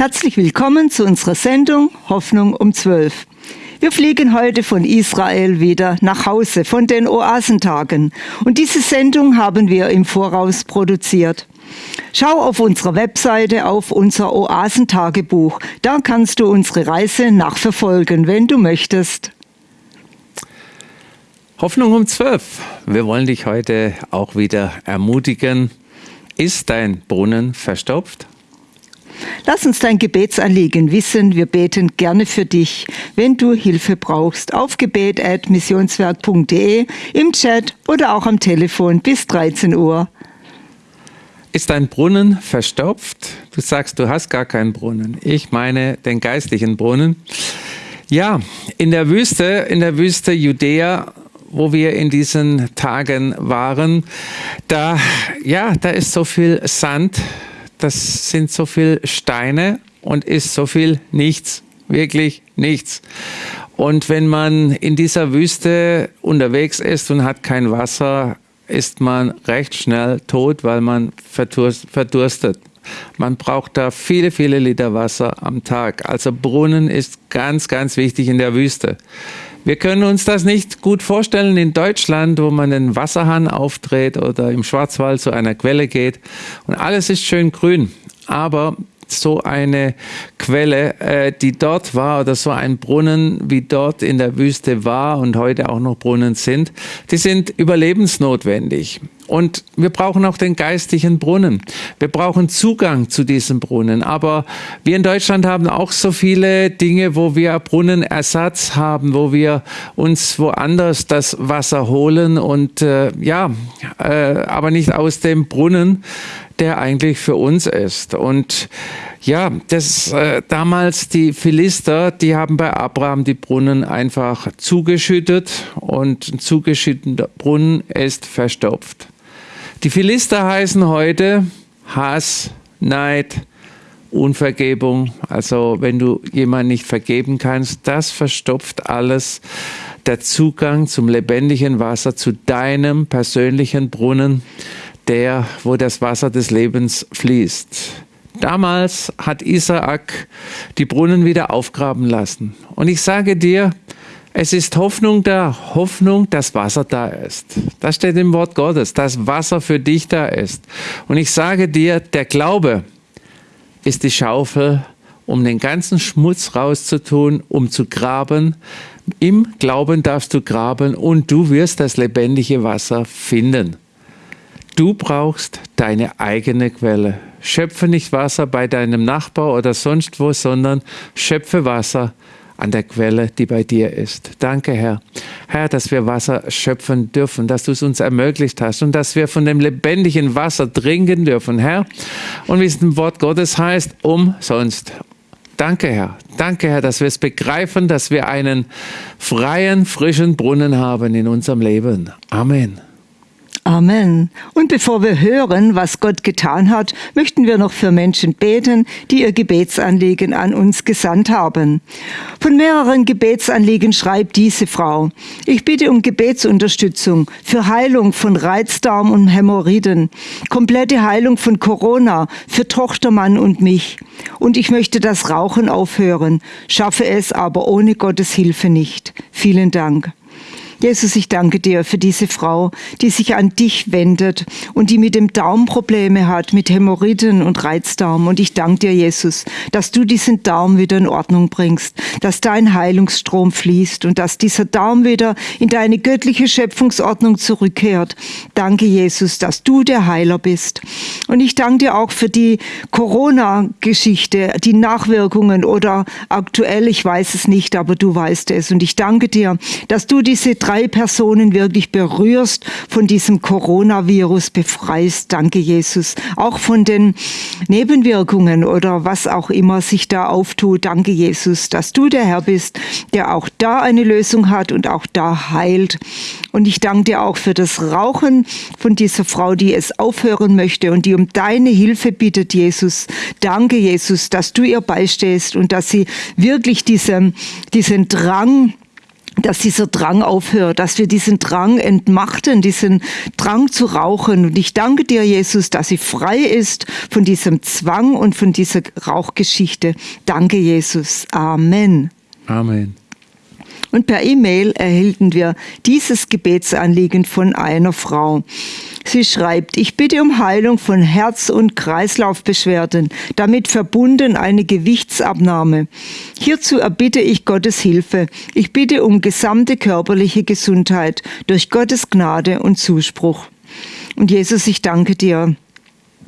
Herzlich willkommen zu unserer Sendung Hoffnung um 12. Wir fliegen heute von Israel wieder nach Hause von den Oasentagen und diese Sendung haben wir im Voraus produziert. Schau auf unserer Webseite auf unser Oasentagebuch. Da kannst du unsere Reise nachverfolgen, wenn du möchtest. Hoffnung um 12. Wir wollen dich heute auch wieder ermutigen. Ist dein Brunnen verstopft? Lass uns dein Gebetsanliegen wissen. Wir beten gerne für dich, wenn du Hilfe brauchst. Auf gebet.missionswerk.de, im Chat oder auch am Telefon bis 13 Uhr. Ist dein Brunnen verstopft? Du sagst, du hast gar keinen Brunnen. Ich meine den geistlichen Brunnen. Ja, in der Wüste, in der Wüste Judäa wo wir in diesen Tagen waren, da, ja, da ist so viel Sand, das sind so viel Steine und ist so viel nichts, wirklich nichts. Und wenn man in dieser Wüste unterwegs ist und hat kein Wasser, ist man recht schnell tot, weil man verdurstet. Man braucht da viele, viele Liter Wasser am Tag. Also Brunnen ist ganz, ganz wichtig in der Wüste. Wir können uns das nicht gut vorstellen in Deutschland, wo man den Wasserhahn aufdreht oder im Schwarzwald zu einer Quelle geht und alles ist schön grün. Aber so eine Quelle, äh, die dort war oder so ein Brunnen, wie dort in der Wüste war und heute auch noch Brunnen sind, die sind überlebensnotwendig. Und wir brauchen auch den geistlichen Brunnen. Wir brauchen Zugang zu diesem Brunnen. Aber wir in Deutschland haben auch so viele Dinge, wo wir Brunnenersatz haben, wo wir uns woanders das Wasser holen und äh, ja, äh, aber nicht aus dem Brunnen, der eigentlich für uns ist. Und ja, das äh, damals die Philister, die haben bei Abraham die Brunnen einfach zugeschüttet und ein zugeschütteter Brunnen ist verstopft. Die Philister heißen heute Hass, Neid, Unvergebung. Also wenn du jemand nicht vergeben kannst, das verstopft alles. Der Zugang zum lebendigen Wasser, zu deinem persönlichen Brunnen, der, wo das Wasser des Lebens fließt. Damals hat Isaak die Brunnen wieder aufgraben lassen. Und ich sage dir, es ist Hoffnung da, Hoffnung, dass Wasser da ist. Das steht im Wort Gottes, dass Wasser für dich da ist. Und ich sage dir, der Glaube ist die Schaufel, um den ganzen Schmutz rauszutun, um zu graben. Im Glauben darfst du graben und du wirst das lebendige Wasser finden. Du brauchst deine eigene Quelle. Schöpfe nicht Wasser bei deinem Nachbar oder sonst wo, sondern schöpfe Wasser an der Quelle, die bei dir ist. Danke, Herr. Herr, dass wir Wasser schöpfen dürfen, dass du es uns ermöglicht hast und dass wir von dem lebendigen Wasser trinken dürfen, Herr. Und wie es im Wort Gottes heißt, umsonst. Danke, Herr. Danke, Herr, dass wir es begreifen, dass wir einen freien, frischen Brunnen haben in unserem Leben. Amen. Amen. Und bevor wir hören, was Gott getan hat, möchten wir noch für Menschen beten, die ihr Gebetsanliegen an uns gesandt haben. Von mehreren Gebetsanliegen schreibt diese Frau, ich bitte um Gebetsunterstützung für Heilung von Reizdarm und Hämorrhoiden, komplette Heilung von Corona für Tochtermann und mich. Und ich möchte das Rauchen aufhören, schaffe es aber ohne Gottes Hilfe nicht. Vielen Dank. Jesus, ich danke dir für diese Frau, die sich an dich wendet und die mit dem Darm Probleme hat, mit Hämorrhoiden und Reizdarm. Und ich danke dir, Jesus, dass du diesen Darm wieder in Ordnung bringst, dass dein Heilungsstrom fließt und dass dieser Darm wieder in deine göttliche Schöpfungsordnung zurückkehrt. Danke, Jesus, dass du der Heiler bist. Und ich danke dir auch für die Corona-Geschichte, die Nachwirkungen oder aktuell, ich weiß es nicht, aber du weißt es. Und ich danke dir, dass du diese drei Personen wirklich berührst, von diesem Coronavirus befreist. Danke, Jesus. Auch von den Nebenwirkungen oder was auch immer sich da auftut. Danke, Jesus, dass du der Herr bist, der auch da eine Lösung hat und auch da heilt. Und ich danke dir auch für das Rauchen von dieser Frau, die es aufhören möchte und die um deine Hilfe bittet, Jesus. Danke, Jesus, dass du ihr beistehst und dass sie wirklich diesen, diesen Drang dass dieser Drang aufhört, dass wir diesen Drang entmachten, diesen Drang zu rauchen. Und ich danke dir, Jesus, dass sie frei ist von diesem Zwang und von dieser Rauchgeschichte. Danke, Jesus. Amen. Amen. Und per E-Mail erhielten wir dieses Gebetsanliegen von einer Frau. Sie schreibt, ich bitte um Heilung von Herz- und Kreislaufbeschwerden, damit verbunden eine Gewichtsabnahme. Hierzu erbitte ich Gottes Hilfe. Ich bitte um gesamte körperliche Gesundheit durch Gottes Gnade und Zuspruch. Und Jesus, ich danke dir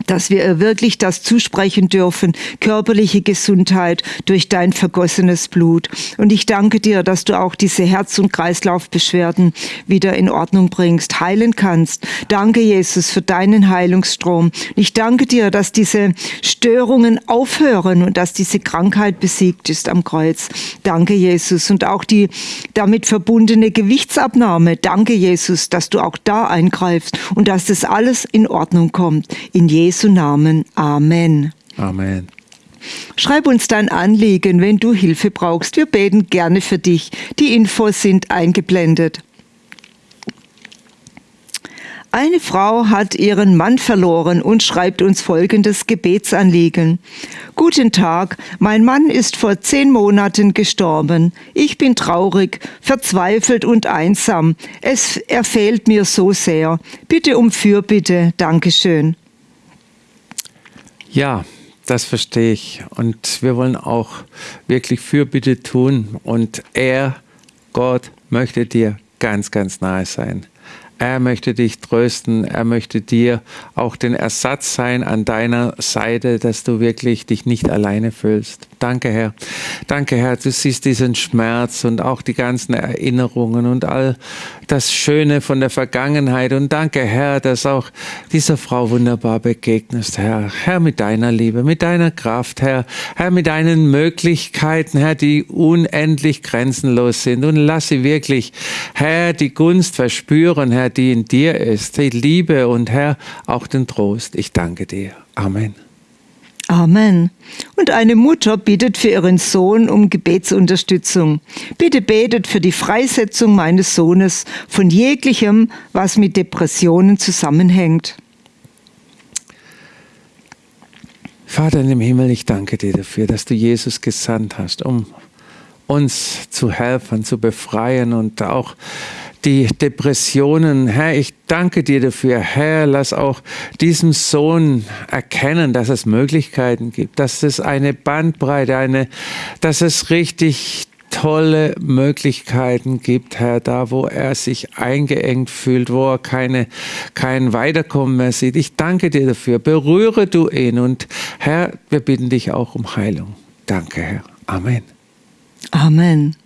dass wir wirklich das zusprechen dürfen, körperliche Gesundheit durch dein vergossenes Blut. Und ich danke dir, dass du auch diese Herz- und Kreislaufbeschwerden wieder in Ordnung bringst, heilen kannst. Danke, Jesus, für deinen Heilungsstrom. Ich danke dir, dass diese Störungen aufhören und dass diese Krankheit besiegt ist am Kreuz. Danke, Jesus. Und auch die damit verbundene Gewichtsabnahme. Danke, Jesus, dass du auch da eingreifst und dass das alles in Ordnung kommt. In Jesu Namen. Amen. Amen. Schreib uns dein Anliegen, wenn du Hilfe brauchst. Wir beten gerne für dich. Die Infos sind eingeblendet. Eine Frau hat ihren Mann verloren und schreibt uns folgendes Gebetsanliegen. Guten Tag, mein Mann ist vor zehn Monaten gestorben. Ich bin traurig, verzweifelt und einsam. Es, er fehlt mir so sehr. Bitte um Fürbitte. Dankeschön. Ja, das verstehe ich. Und wir wollen auch wirklich Fürbitte tun. Und er, Gott, möchte dir ganz, ganz nahe sein. Er möchte dich trösten. Er möchte dir auch den Ersatz sein an deiner Seite, dass du wirklich dich nicht alleine fühlst. Danke, Herr. Danke, Herr. Du siehst diesen Schmerz und auch die ganzen Erinnerungen und all das Schöne von der Vergangenheit. Und danke, Herr, dass auch dieser Frau wunderbar begegnest, Herr. Herr, mit deiner Liebe, mit deiner Kraft, Herr. Herr, mit deinen Möglichkeiten, Herr, die unendlich grenzenlos sind. Und lass sie wirklich, Herr, die Gunst verspüren, Herr, die in dir ist, die Liebe und Herr, auch den Trost. Ich danke dir. Amen. Amen. Und eine Mutter bittet für ihren Sohn um Gebetsunterstützung. Bitte betet für die Freisetzung meines Sohnes von jeglichem, was mit Depressionen zusammenhängt. Vater in dem Himmel, ich danke dir dafür, dass du Jesus gesandt hast, um uns zu helfen, zu befreien und auch die Depressionen. Herr, ich danke dir dafür. Herr, lass auch diesem Sohn erkennen, dass es Möglichkeiten gibt, dass es eine Bandbreite, eine, dass es richtig tolle Möglichkeiten gibt, Herr, da wo er sich eingeengt fühlt, wo er keine, kein Weiterkommen mehr sieht. Ich danke dir dafür. Berühre du ihn und Herr, wir bitten dich auch um Heilung. Danke, Herr. Amen. Amen.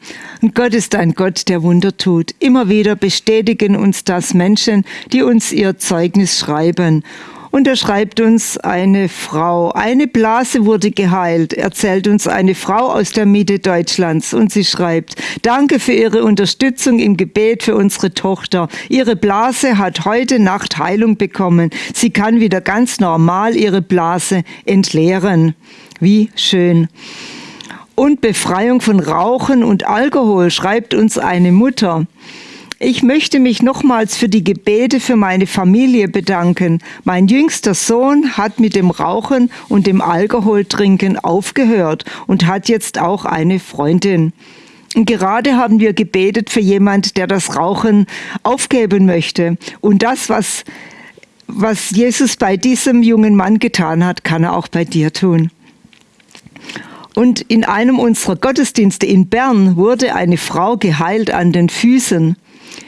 Und Gott ist ein Gott, der Wunder tut. Immer wieder bestätigen uns das Menschen, die uns ihr Zeugnis schreiben. Und er schreibt uns eine Frau. Eine Blase wurde geheilt, erzählt uns eine Frau aus der Mitte Deutschlands. Und sie schreibt, danke für Ihre Unterstützung im Gebet für unsere Tochter. Ihre Blase hat heute Nacht Heilung bekommen. Sie kann wieder ganz normal ihre Blase entleeren. Wie schön und Befreiung von Rauchen und Alkohol, schreibt uns eine Mutter. Ich möchte mich nochmals für die Gebete für meine Familie bedanken. Mein jüngster Sohn hat mit dem Rauchen und dem Alkoholtrinken aufgehört und hat jetzt auch eine Freundin. Und gerade haben wir gebetet für jemand, der das Rauchen aufgeben möchte. Und das, was, was Jesus bei diesem jungen Mann getan hat, kann er auch bei dir tun. Und in einem unserer Gottesdienste in Bern wurde eine Frau geheilt an den Füßen.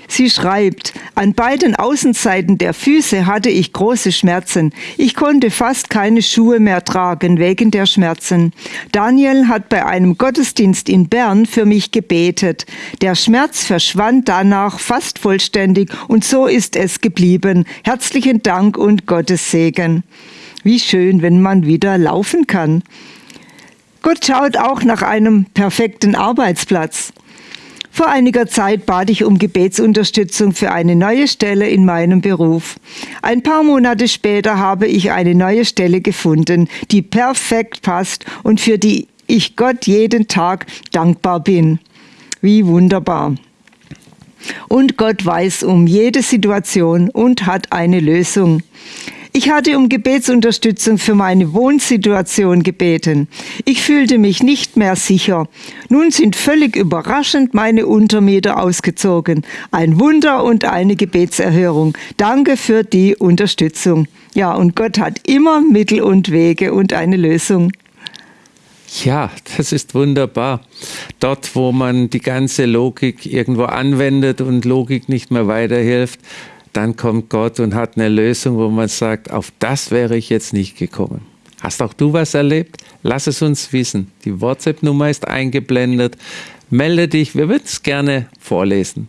Sie schreibt, an beiden Außenseiten der Füße hatte ich große Schmerzen. Ich konnte fast keine Schuhe mehr tragen wegen der Schmerzen. Daniel hat bei einem Gottesdienst in Bern für mich gebetet. Der Schmerz verschwand danach fast vollständig und so ist es geblieben. Herzlichen Dank und Gottes Segen. Wie schön, wenn man wieder laufen kann. Gott schaut auch nach einem perfekten Arbeitsplatz. Vor einiger Zeit bat ich um Gebetsunterstützung für eine neue Stelle in meinem Beruf. Ein paar Monate später habe ich eine neue Stelle gefunden, die perfekt passt und für die ich Gott jeden Tag dankbar bin. Wie wunderbar. Und Gott weiß um jede Situation und hat eine Lösung. Ich hatte um Gebetsunterstützung für meine Wohnsituation gebeten. Ich fühlte mich nicht mehr sicher. Nun sind völlig überraschend meine Untermieter ausgezogen. Ein Wunder und eine Gebetserhörung. Danke für die Unterstützung. Ja, und Gott hat immer Mittel und Wege und eine Lösung. Ja, das ist wunderbar. Dort, wo man die ganze Logik irgendwo anwendet und Logik nicht mehr weiterhilft, dann kommt Gott und hat eine Lösung, wo man sagt, auf das wäre ich jetzt nicht gekommen. Hast auch du was erlebt? Lass es uns wissen. Die WhatsApp-Nummer ist eingeblendet. Melde dich, wir würden es gerne vorlesen.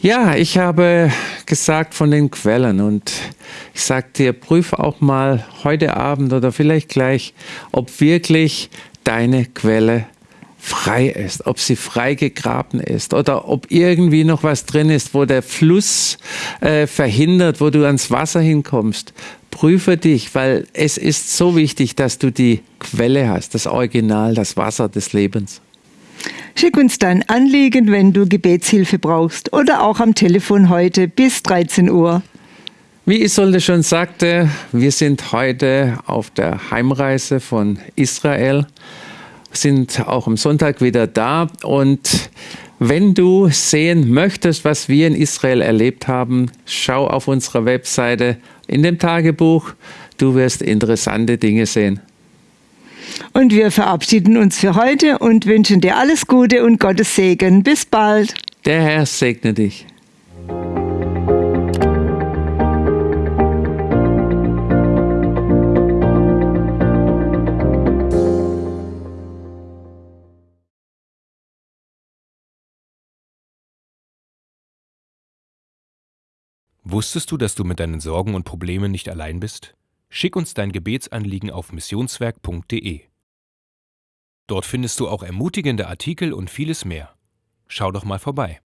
Ja, ich habe gesagt von den Quellen und ich sage dir, prüf auch mal heute Abend oder vielleicht gleich, ob wirklich deine Quelle frei ist, ob sie frei gegraben ist oder ob irgendwie noch was drin ist, wo der Fluss äh, verhindert, wo du ans Wasser hinkommst. Prüfe dich, weil es ist so wichtig, dass du die Quelle hast, das Original, das Wasser des Lebens. Schick uns dein Anliegen, wenn du Gebetshilfe brauchst oder auch am Telefon heute bis 13 Uhr. Wie Isolde schon sagte, wir sind heute auf der Heimreise von Israel sind auch am Sonntag wieder da. Und wenn du sehen möchtest, was wir in Israel erlebt haben, schau auf unserer Webseite in dem Tagebuch. Du wirst interessante Dinge sehen. Und wir verabschieden uns für heute und wünschen dir alles Gute und Gottes Segen. Bis bald. Der Herr segne dich. Wusstest du, dass du mit deinen Sorgen und Problemen nicht allein bist? Schick uns dein Gebetsanliegen auf missionswerk.de. Dort findest du auch ermutigende Artikel und vieles mehr. Schau doch mal vorbei.